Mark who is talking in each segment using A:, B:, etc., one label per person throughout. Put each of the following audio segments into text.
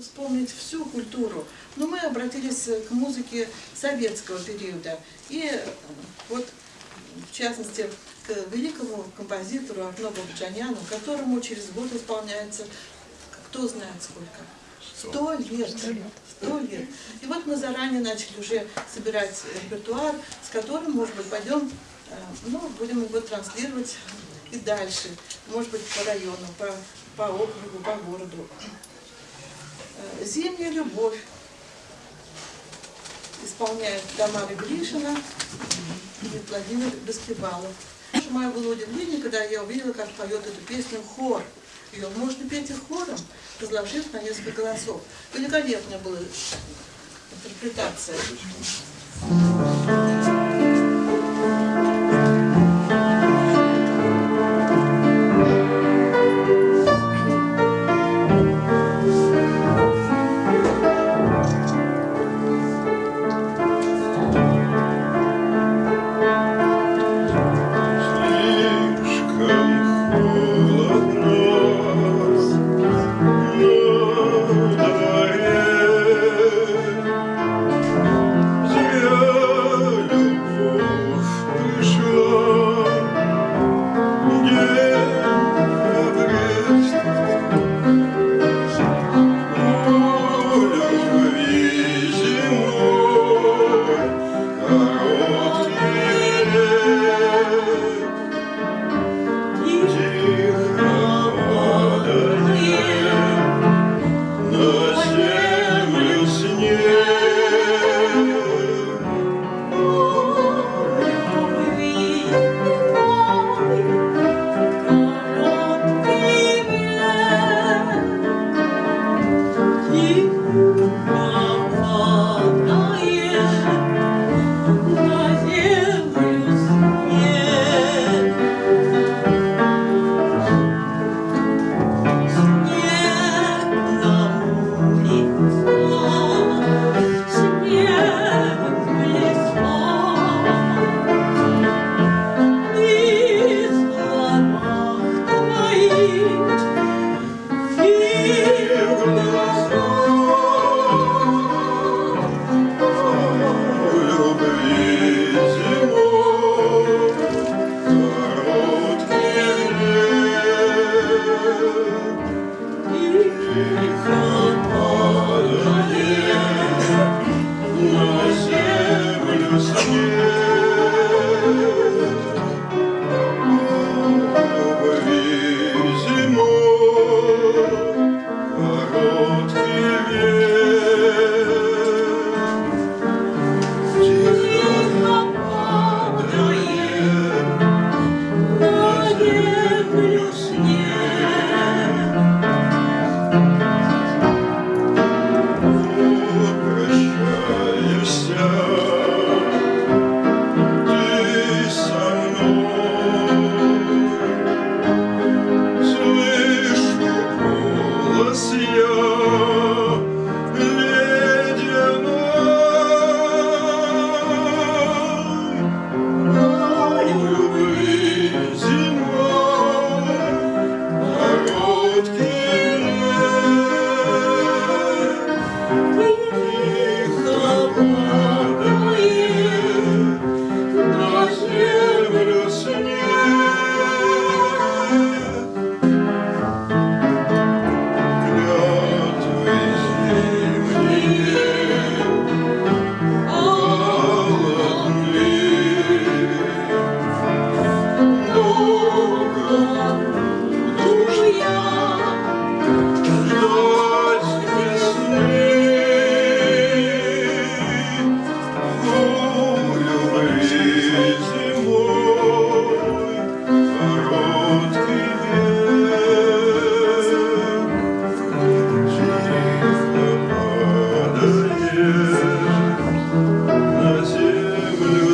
A: вспомнить всю культуру. Но мы обратились к музыке советского периода. И э, вот, в частности, к великому композитору Арно Бабджаняну, которому через год исполняется, кто знает сколько, сто лет. Сто лет. И вот мы заранее начали уже собирать репертуар, с которым, может быть, пойдем, э, ну, будем его транслировать и дальше, может быть, по району, по, по округу, по городу. «Зимняя любовь» исполняет Тамара Гришина и Владимир Баскибалов. Мое было удивление, когда я увидела, как поет эту песню хор. Ее можно петь и хором, разложив на несколько голосов. Великолепная была интерпретация.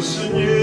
B: Seigneur.